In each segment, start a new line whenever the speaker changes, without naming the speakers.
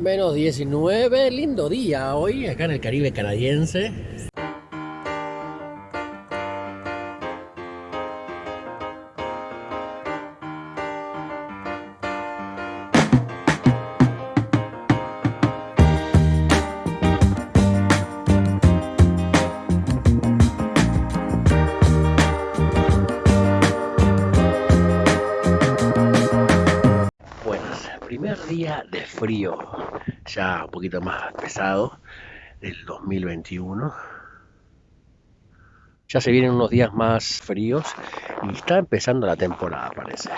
Menos 19, lindo día hoy acá en el Caribe canadiense. Frío, ya un poquito más pesado, del 2021. Ya se vienen unos días más fríos y está empezando la temporada, parece.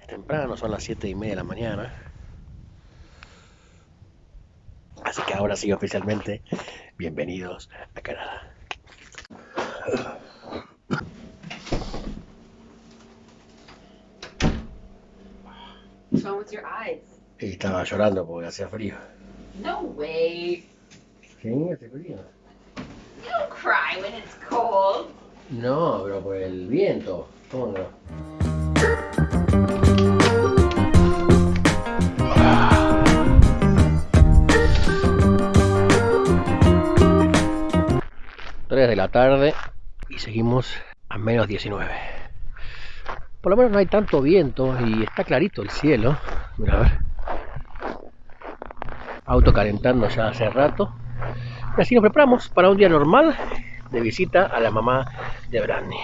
Es temprano, son las 7 y media de la mañana. Así que ahora sí, oficialmente, bienvenidos a Canadá. Y estaba llorando porque hacía frío.
No way.
Sí, hace frío.
You don't cry when it's cold.
No, pero por el viento. ¿Cómo no? Tres de la tarde y seguimos a menos 19. Por lo menos no hay tanto viento y está clarito el cielo. A ver. Auto calentando ya hace rato. Así nos preparamos para un día normal de visita a la mamá de Brandy.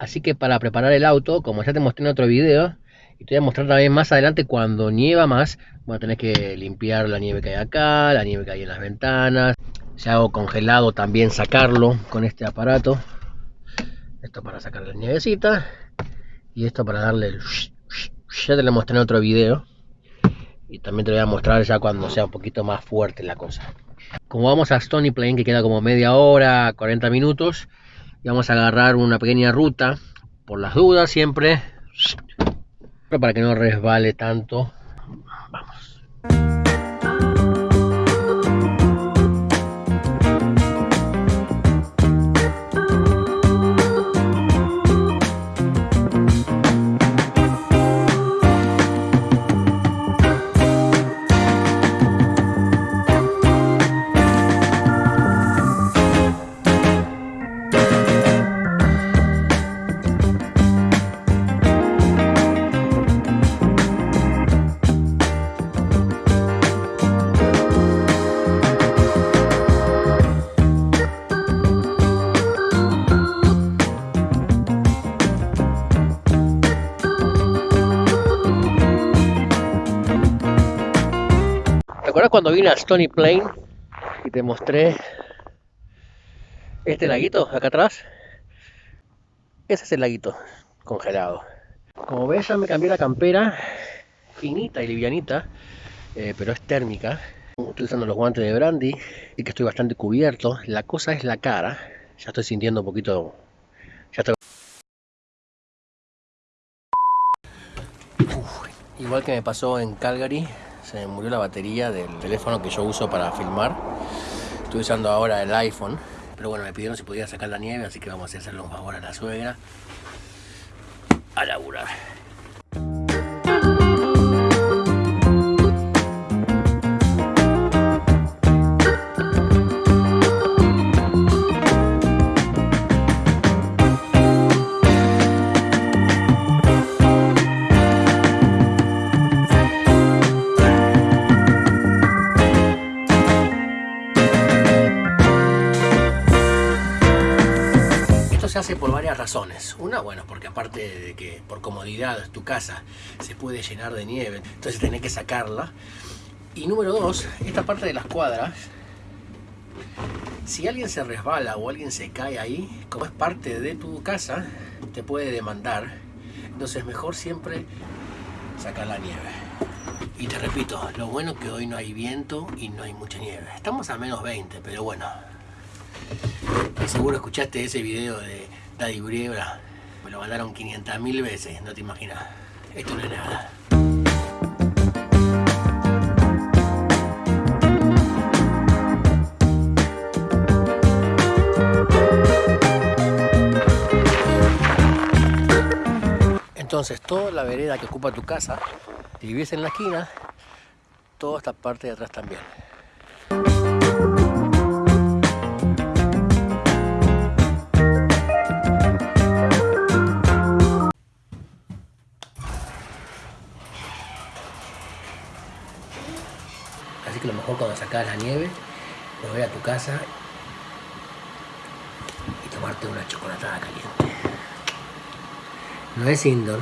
Así que para preparar el auto, como ya te mostré en otro video, y te voy a mostrar también más adelante cuando nieva más, bueno, tenés que limpiar la nieve que hay acá, la nieve que hay en las ventanas. Si hago congelado también sacarlo con este aparato esto para sacar la nievecita. Y esto para darle el ya te lo mostré en otro video. Y también te voy a mostrar ya cuando sea un poquito más fuerte la cosa. Como vamos a Stony Plain que queda como media hora 40 minutos y vamos a agarrar una pequeña ruta por las dudas siempre. Para que no resbale tanto vamos cuando vine a Stony Plain y te mostré este laguito acá atrás? Ese es el laguito congelado. Como ves ya me cambié la campera finita y livianita, eh, pero es térmica. Estoy usando los guantes de Brandy y que estoy bastante cubierto. La cosa es la cara. Ya estoy sintiendo un poquito... Igual que me pasó en Calgary, se me murió la batería del teléfono que yo uso para filmar. Estoy usando ahora el iPhone, pero bueno, me pidieron si podía sacar la nieve, así que vamos a hacerle un favor a la suegra a laburar. Se hace por varias razones. Una, bueno, porque aparte de que por comodidad tu casa se puede llenar de nieve, entonces tenés que sacarla. Y número dos, esta parte de las cuadras, si alguien se resbala o alguien se cae ahí, como es parte de tu casa, te puede demandar. Entonces mejor siempre sacar la nieve. Y te repito, lo bueno que hoy no hay viento y no hay mucha nieve. Estamos a menos 20, pero bueno, seguro escuchaste ese video de Daddy Briebra. Me lo mandaron 500.000 veces, no te imaginas. Esto no es nada. Entonces, toda la vereda que ocupa tu casa, si vives en la esquina, toda esta parte de atrás también. Que lo mejor cuando sacas la nieve, volver a tu casa y tomarte una chocolatada caliente. No es indoor,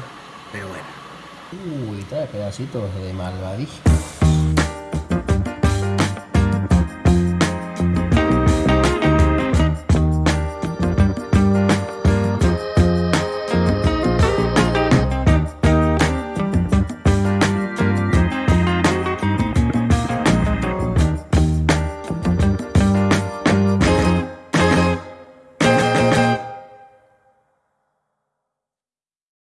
pero bueno. Uy, trae pedacitos de malvadillo.